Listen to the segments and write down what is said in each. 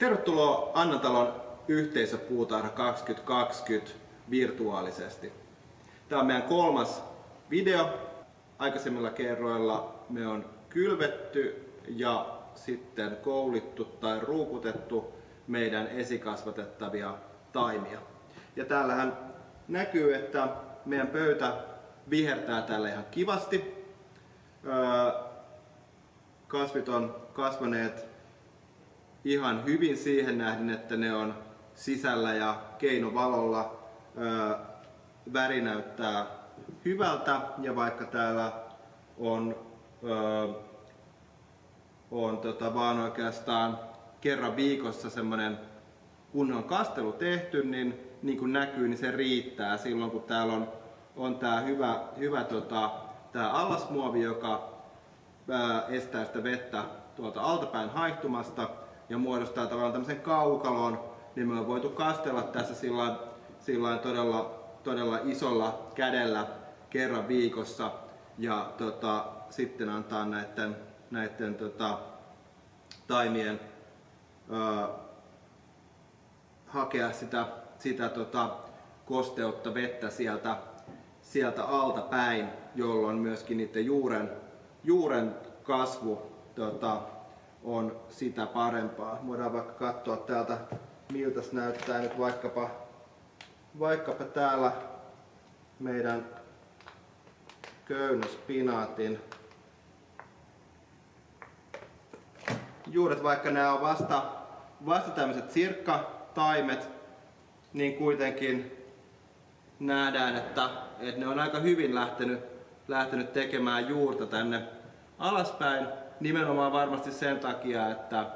Tervetuloa Annatalon yhteisöpuutarha 2020 virtuaalisesti. Tämä on meidän kolmas video. Aikaisemmilla kerroilla me on kylvetty ja sitten koulittu tai ruukutettu meidän esikasvatettavia taimia. Ja täällähän näkyy, että meidän pöytä vihertää tällä ihan kivasti. Kasvit on kasvaneet ihan hyvin siihen nähden, että ne on sisällä ja keinovalolla. Väri näyttää hyvältä ja vaikka täällä on, on tota, vaan oikeastaan kerran viikossa semmonen kunnon kastelu tehty, niin niin kuin näkyy, niin se riittää silloin kun täällä on, on tää hyvä, hyvä tota, tää allasmuovi, joka ää, estää sitä vettä tuolta altapäin haihtumasta ja muodostaa tavallaan tämmöisen kaukalon, niin me on voitu kastella tässä sillä, sillä todella, todella isolla kädellä kerran viikossa ja tota, sitten antaa näiden, näiden tota, taimien ää, hakea sitä, sitä tota, kosteutta, vettä sieltä, sieltä alta päin, jolloin myöskin niiden juuren, juuren kasvu tota, on sitä parempaa. Voidaan vaikka katsoa täältä miltä näyttää nyt vaikkapa, vaikkapa täällä meidän köynnöspinaatin juuret, vaikka nämä on vasta, vasta tämmöiset sirkkataimet, niin kuitenkin nähdään, että, että ne on aika hyvin lähtenyt, lähtenyt tekemään juurta tänne alaspäin. Nimenomaan varmasti sen takia, että,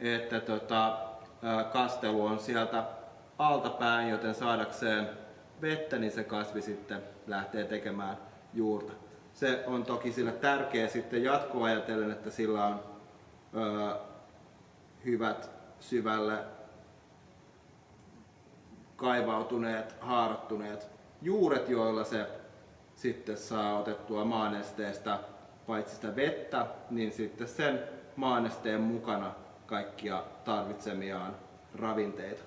että tota, kastelu on sieltä altapäin, joten saadakseen vettä, niin se kasvi sitten lähtee tekemään juurta. Se on toki sillä tärkeä sitten jatkoajatellen, että sillä on ö, hyvät syvälle kaivautuneet, haarattuneet juuret, joilla se sitten saa otettua maanesteestä paitsi sitä vettä, niin sitten sen maanesteen mukana kaikkia tarvitsemiaan ravinteita.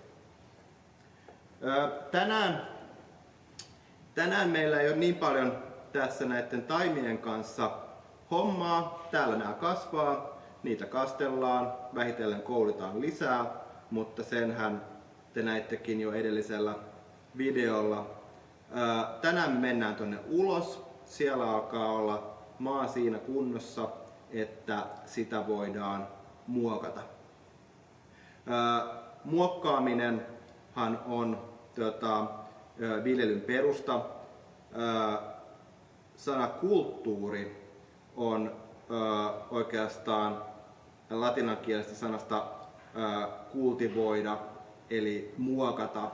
Tänään, tänään meillä ei ole niin paljon tässä näiden taimien kanssa hommaa. Täällä nämä kasvaa, niitä kastellaan, vähitellen koulitaan lisää, mutta senhän te näittekin jo edellisellä videolla. Tänään me mennään tuonne ulos. Siellä alkaa olla maa siinä kunnossa, että sitä voidaan muokata. Muokkaaminenhan on tota, viljelyn perusta. Sana kulttuuri on oikeastaan latinankielisestä sanasta kultivoida eli muokata.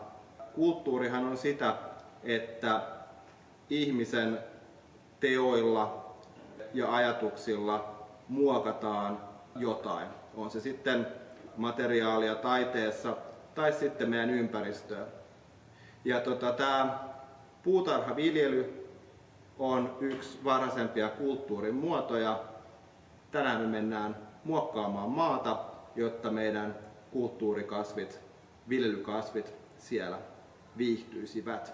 Kulttuurihan on sitä, että ihmisen teoilla ja ajatuksilla muokataan jotain. On se sitten materiaalia taiteessa tai sitten meidän ympäristöä. Ja tota, tämä puutarhaviljely on yksi varhaisempia kulttuurin muotoja. Tänään me mennään muokkaamaan maata, jotta meidän kulttuurikasvit, viljelykasvit siellä viihtyisivät.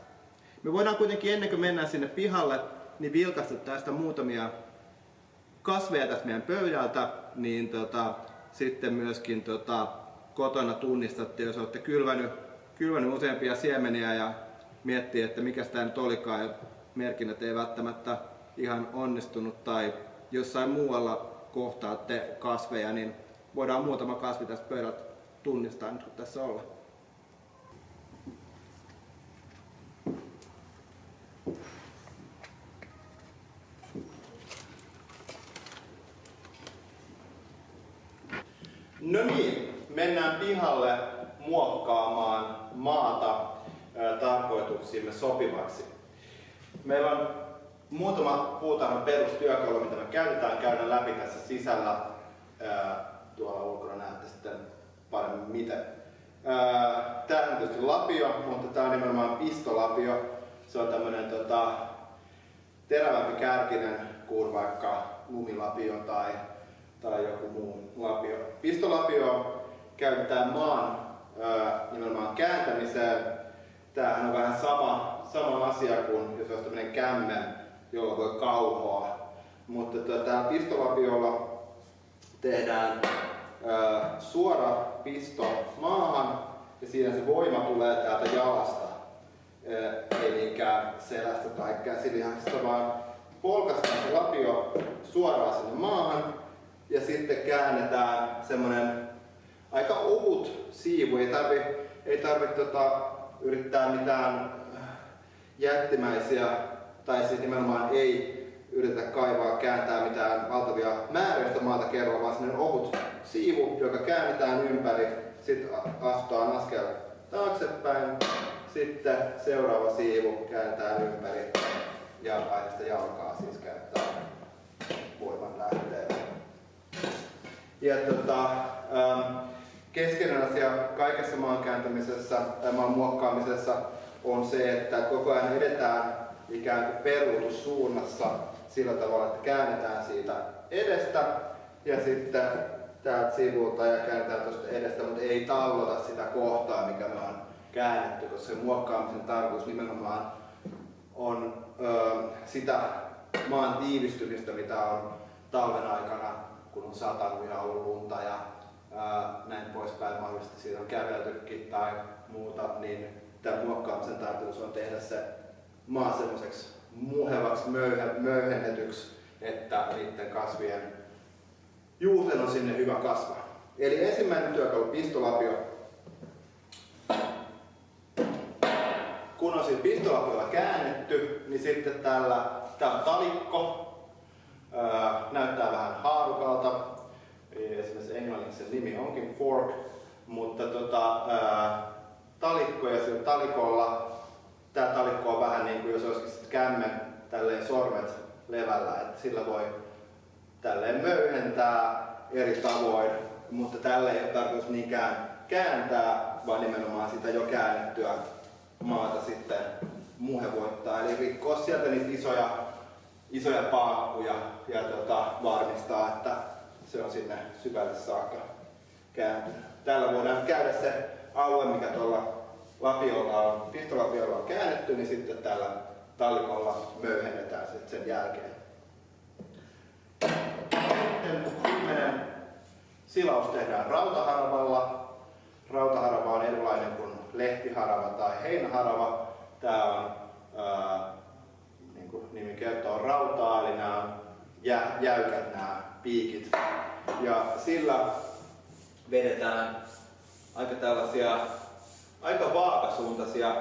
Me voidaan kuitenkin ennen kuin mennään sinne pihalle, niin vilkaista tästä muutamia kasveja tästä meidän pöydältä, niin tota, sitten myöskin tota, kotona tunnistatte, jos olette kylvänyt, kylvänyt useampia siemeniä ja miettii, että mikä tämä nyt olikaan ja merkinnät ei välttämättä ihan onnistunut tai jossain muualla kohtaatte kasveja, niin voidaan muutama kasvi tästä pöydältä tunnistaa nyt kun tässä ollaan. No niin, mennään pihalle muokkaamaan maata tarkoituksimme sopivaksi. Meillä on muutama puutarhan perustyökalu, mitä me käytetään käydä läpi tässä sisällä. tuolla ulkona näette sitten paremmin miten. Tämä on tietysti lapio, mutta tämä on nimenomaan pistolapio. Se on tämmöinen tota, terävämpi kärkinen kuin vaikka lumilapio tai tai joku muu lapio. Pistolapio käytetään maan nimenomaan kääntämiseen. Tämähän on vähän sama, sama asia kuin jos olisi tämmöinen kämmen, jolla voi kauhoa. Mutta tämä pistolapiolla tehdään suora pisto maahan ja siinä se voima tulee täältä jalasta. Eli selästä tai käsilihasta, vaan polkastaan se lapio suoraan sinne maahan ja sitten käännetään semmonen aika ohut siivu. Ei tarvi, ei tarvi tota, yrittää mitään jättimäisiä tai sitten nimenomaan ei yritetä kaivaa, kääntää mitään valtavia määräistä maata kerralla, vaan sellainen ohut siivu, joka käännetään ympäri, sitten astutaan askel taaksepäin, sitten seuraava siivu kääntää ympäri ja aina sitä jalkaa siis käyttää voiman lähteenä. Ja tota, ähm, keskeinen asia kaikessa maan kääntämisessä tai maan muokkaamisessa on se, että koko ajan edetään ikään kuin peruutussuunnassa sillä tavalla, että käännetään siitä edestä ja sitten täältä sivulta ja käännetään tuosta edestä, mutta ei tallota sitä kohtaa, mikä me on käännetty, koska se muokkaamisen tarkoitus nimenomaan on ö, sitä maan tiivistymistä, mitä on talven aikana, kun on satanut ja ollut lunta ja ää, näin poispäin, mahdollisesti siinä on käveltykin tai muuta, niin tämän muokkaamisen tarkoitus on tehdä se maa semmoiseksi muhevaksi, möyhä, möyhennetyksi, että niiden kasvien juurten on sinne hyvä kasvaa. Eli ensimmäinen työkalu, pistolapio. Kun on siis pistolapiolla käännetty, niin sitten tällä, tää talikko, ää, näyttää vähän haarukalta. Esimerkiksi englanniksi sen nimi onkin fork, mutta tota, ää, talikko ja sillä talikolla tämä talikko on vähän niin kuin jos olisikin kämmen tälleen sormet levällä, että sillä voi tälleen möyhentää eri tavoin, mutta tällä ei ole tarkoitus niinkään kääntää, vaan nimenomaan sitä jo käännettyä maata sitten muhevoittaa, eli rikkoa sieltä niitä isoja, isoja paakkuja ja tota, varmistaa, että se on sinne syvälle saakka kääntynyt. Täällä voidaan käydä se alue, mikä tuolla lapiolla on, pistolapiolla on käännetty, niin sitten tällä tallikolla möyhennetään sitten sen jälkeen. Sitten viimeinen silaus tehdään rautaharavalla. Rautaharava on erilainen kuin lehtiharava tai heinäharava. Tämä on, ää, kuin nimi kertoo, rautaa, eli nämä on jä, jäykät nämä piikit. Ja sillä vedetään aika tällaisia aika vaakasuuntaisia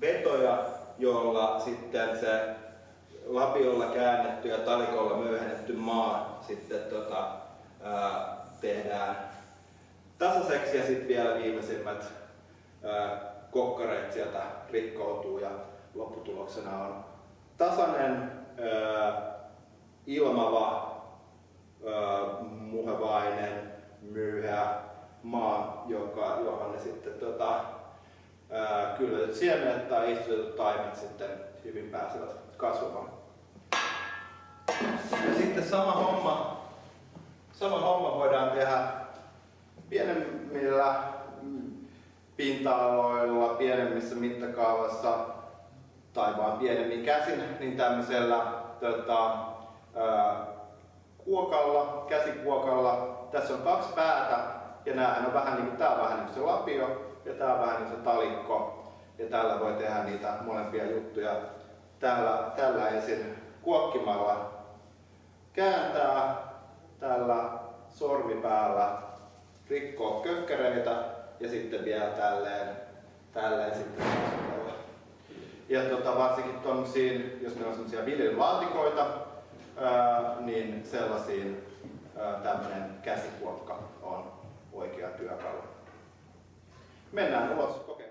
vetoja, jolla sitten se lapiolla käännetty ja talikolla myöhennetty maa sitten tota, ää, tehdään tasaiseksi ja sitten vielä viimeisimmät ää, kokkareet sieltä rikkoutuu ja lopputuloksena on tasainen, ilmava, muhevainen, myyhä maa, joka, johon ne sitten tota, kylvetyt siemenet tai istutetut taimet sitten hyvin pääsevät kasvamaan. Ja sitten sama homma, sama homma voidaan tehdä pienemmillä pinta-aloilla, pienemmissä mittakaavassa tai vaan pienemmin käsin, niin tämmöisellä tota, ää, kuokalla, käsikuokalla. Tässä on kaksi päätä ja näähän on vähän niin kuin, tää on vähän niin kuin se lapio, ja tää on vähän niin se talikko ja tällä voi tehdä niitä molempia juttuja. Tällä, tällä ensin kuokkimalla kääntää tällä sormipäällä rikkoo kökkäreitä ja sitten vielä tälleen, tälleen sitten ja tota, varsinkin tommosiin, jos meillä on sellaisia viljelylaatikoita, niin sellaisiin tämmöinen käsikuokka on oikea työkalu. Mennään ulos kokeilemaan.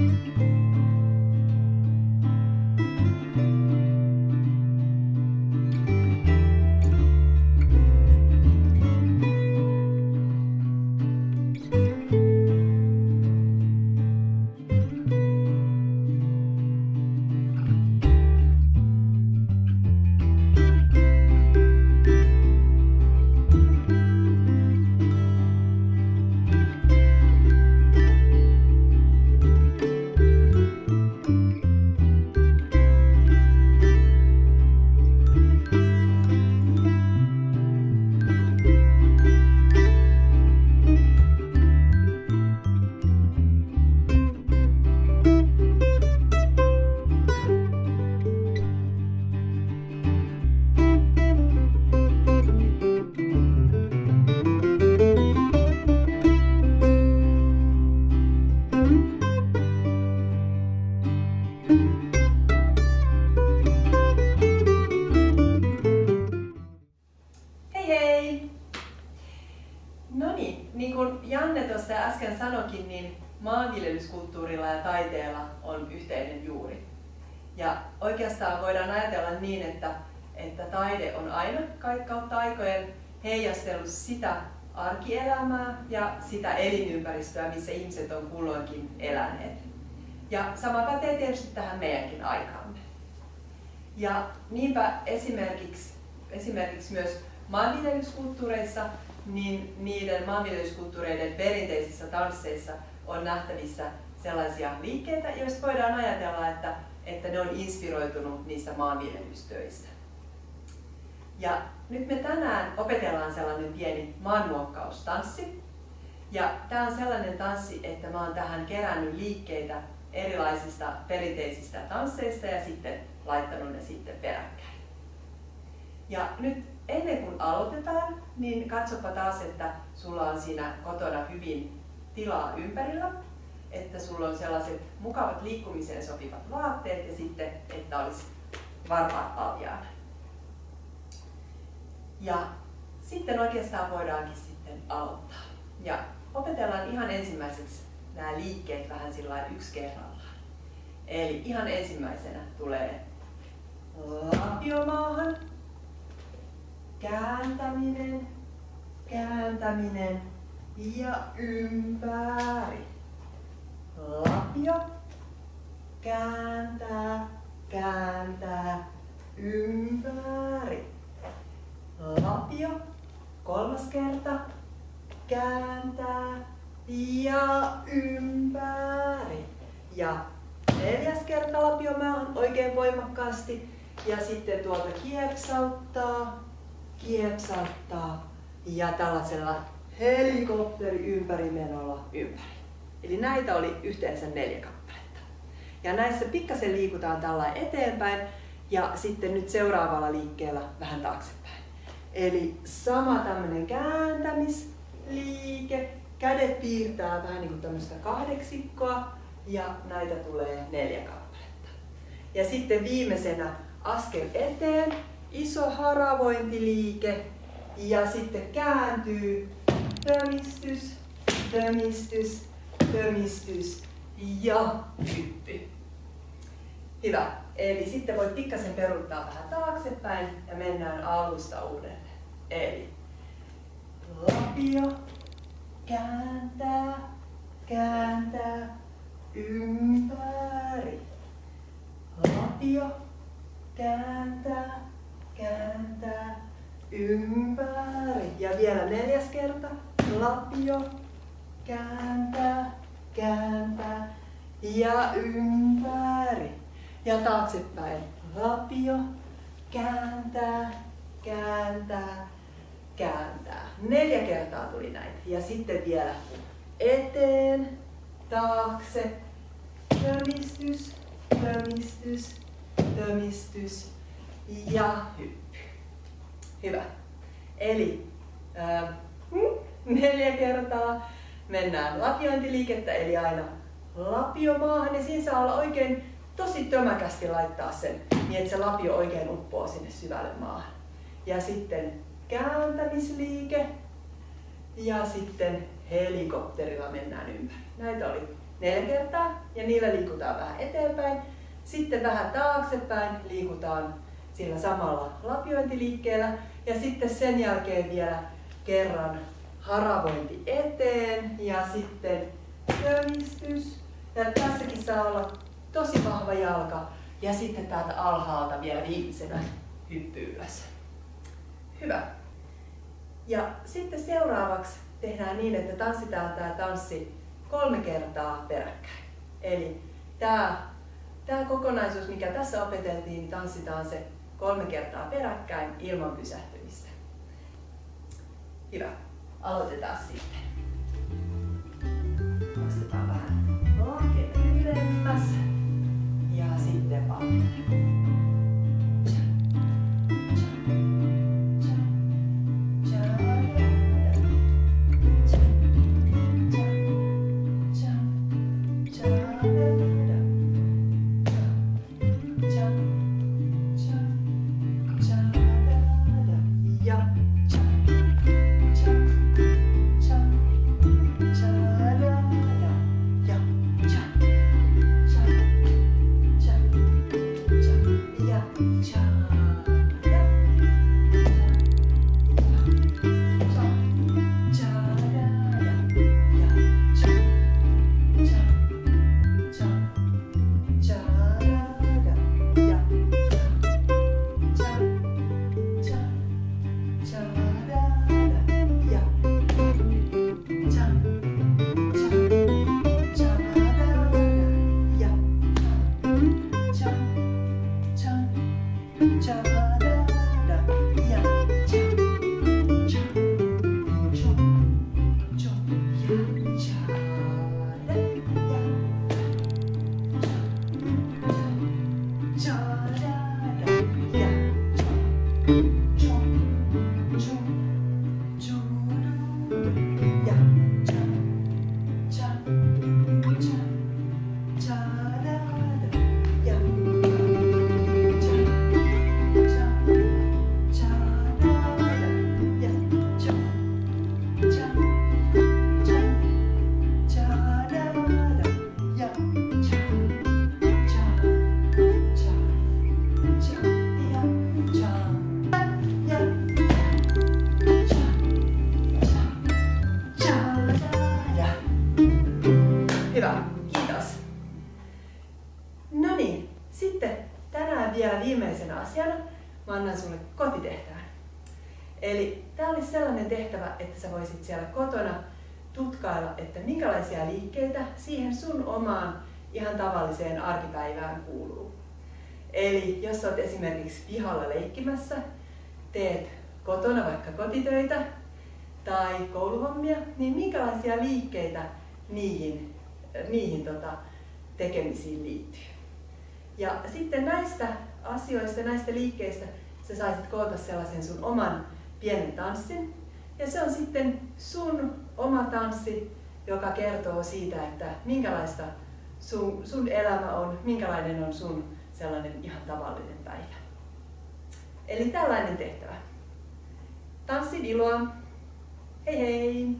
you Janne tuossa äsken sanokin, niin maanviljelyskulttuurilla ja taiteella on yhteinen juuri. Ja oikeastaan voidaan ajatella niin, että, että taide on aina kautta aikojen heijastellut sitä arkielämää ja sitä elinympäristöä, missä ihmiset on kulloinkin eläneet. Ja sama pätee tietysti tähän meidänkin aikaamme. Ja niinpä esimerkiksi, esimerkiksi myös maanviljelyskulttuureissa, niin niiden maanviljelyskulttuureiden perinteisissä tansseissa on nähtävissä sellaisia liikkeitä, joista voidaan ajatella, että, että ne on inspiroitunut niistä maanviljelystöistä. Ja nyt me tänään opetellaan sellainen pieni maanmuokkaustanssi. Ja tämä on sellainen tanssi, että mä oon tähän kerännyt liikkeitä erilaisista perinteisistä tansseista ja sitten laittanut ne sitten peräkkäin. Ja nyt ennen kuin aloitetaan, niin katsopa taas, että sulla on siinä kotona hyvin tilaa ympärillä, että sulla on sellaiset mukavat liikkumiseen sopivat vaatteet ja sitten, että olisi varpaat paljaana. Ja sitten oikeastaan voidaankin sitten aloittaa. Ja opetellaan ihan ensimmäiseksi nämä liikkeet vähän sillä yksi kerrallaan. Eli ihan ensimmäisenä tulee lapiomaahan, kääntäminen, kääntäminen ja ympäri. Lapio, kääntää, kääntää, ympäri. Lapio, kolmas kerta, kääntää ja ympäri. Ja neljäs kerta lapiomaahan oikein voimakkaasti ja sitten tuolta kieksauttaa, kieksauttaa ja tällaisella helikopteri ympärimenolla ympäri. Eli näitä oli yhteensä neljä kappaletta. Ja näissä pikkasen liikutaan tällä eteenpäin ja sitten nyt seuraavalla liikkeellä vähän taaksepäin. Eli sama tämmöinen kääntämisliike, kädet piirtää vähän niin kuin tämmöistä kahdeksikkoa ja näitä tulee neljä kappaletta. Ja sitten viimeisenä askel eteen, iso haravointiliike ja sitten kääntyy, tömistys, tömistys, tömistys ja hyppy. Hyvä. Eli sitten voit pikkasen peruuttaa vähän taaksepäin ja mennään alusta uudelleen. Eli lapio, kääntää, kääntää, ympäri. Lapio, kääntää, kääntää, ympäri. Ja vielä neljäs kerta. Lapio, kääntää, kääntää ja ympäri. Ja taaksepäin. Lapio, kääntää, kääntää, kääntää. Neljä kertaa tuli näitä. Ja sitten vielä eteen, taakse, tömistys, tömistys, tömistys ja hyppy. Hyvä. Eli äh, neljä kertaa mennään lapiointiliikettä, eli aina lapio maahan ja siinä saa olla oikein tosi tömäkästi laittaa sen niin, että se lapio oikein uppoo sinne syvälle maahan. Ja sitten kääntämisliike ja sitten helikopterilla mennään ympäri. Näitä oli neljä kertaa ja niillä liikutaan vähän eteenpäin. Sitten vähän taaksepäin liikutaan sillä samalla lapiointiliikkeellä ja sitten sen jälkeen vielä kerran haravointi eteen ja sitten tömistys. Ja tässäkin saa olla tosi vahva jalka ja sitten täältä alhaalta vielä viimeisenä hyppy ylös. Hyvä. Ja sitten seuraavaksi tehdään niin, että tanssitaan tämä tanssi kolme kertaa peräkkäin. Eli tämä, tämä kokonaisuus, mikä tässä opeteltiin, niin tanssitaan se kolme kertaa peräkkäin ilman pysähtymistä. Hyvä. Aloitetaan sitten. Nostetaan vähän lakeen ylemmäs ja sitten kiitos. No niin, sitten tänään vielä viimeisenä asiana mä annan sulle kotitehtävän. Eli tämä oli sellainen tehtävä, että sä voisit siellä kotona tutkailla, että minkälaisia liikkeitä siihen sun omaan ihan tavalliseen arkipäivään kuuluu. Eli jos olet esimerkiksi pihalla leikkimässä, teet kotona vaikka kotitöitä tai kouluhommia, niin minkälaisia liikkeitä niihin niihin tota, tekemisiin liittyy. Ja sitten näistä asioista, näistä liikkeistä sä saisit koota sellaisen sun oman pienen tanssin. Ja se on sitten sun oma tanssi, joka kertoo siitä, että minkälaista sun, sun elämä on, minkälainen on sun sellainen ihan tavallinen päivä. Eli tällainen tehtävä. Tanssin iloa. Hei hei!